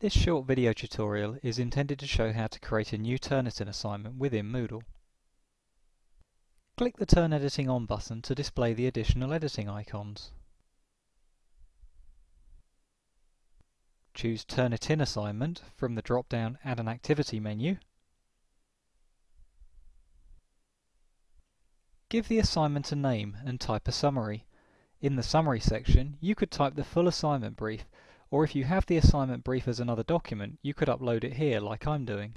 This short video tutorial is intended to show how to create a new Turnitin assignment within Moodle. Click the Turn Editing On button to display the additional editing icons. Choose Turnitin Assignment from the drop-down Add an Activity menu. Give the assignment a name and type a summary. In the summary section, you could type the full assignment brief or if you have the assignment brief as another document, you could upload it here like I'm doing.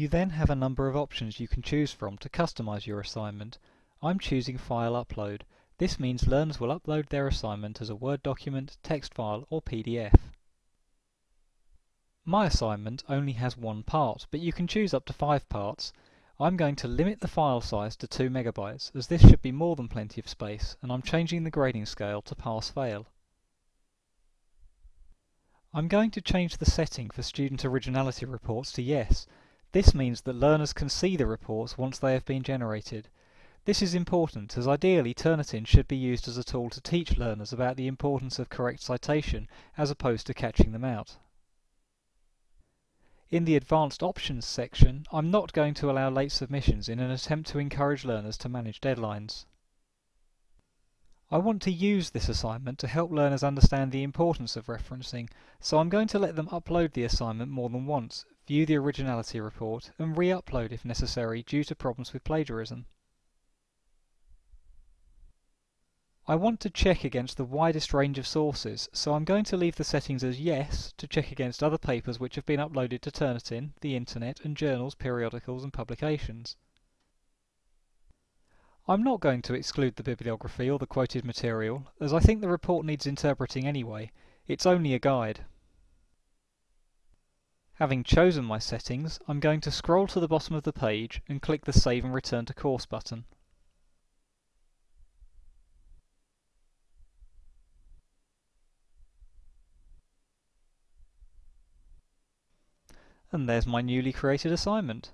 You then have a number of options you can choose from to customize your assignment. I'm choosing File Upload. This means learners will upload their assignment as a Word document, text file or PDF. My assignment only has one part, but you can choose up to five parts. I'm going to limit the file size to 2 megabytes, as this should be more than plenty of space, and I'm changing the grading scale to pass-fail. I'm going to change the setting for student originality reports to yes, this means that learners can see the reports once they have been generated. This is important as ideally Turnitin should be used as a tool to teach learners about the importance of correct citation as opposed to catching them out. In the Advanced Options section, I'm not going to allow late submissions in an attempt to encourage learners to manage deadlines. I want to use this assignment to help learners understand the importance of referencing, so I'm going to let them upload the assignment more than once, view the originality report, and re-upload if necessary due to problems with plagiarism. I want to check against the widest range of sources, so I'm going to leave the settings as yes to check against other papers which have been uploaded to Turnitin, the internet, and journals, periodicals, and publications. I'm not going to exclude the bibliography or the quoted material, as I think the report needs interpreting anyway. It's only a guide. Having chosen my settings, I'm going to scroll to the bottom of the page and click the Save and Return to Course button. And there's my newly created assignment.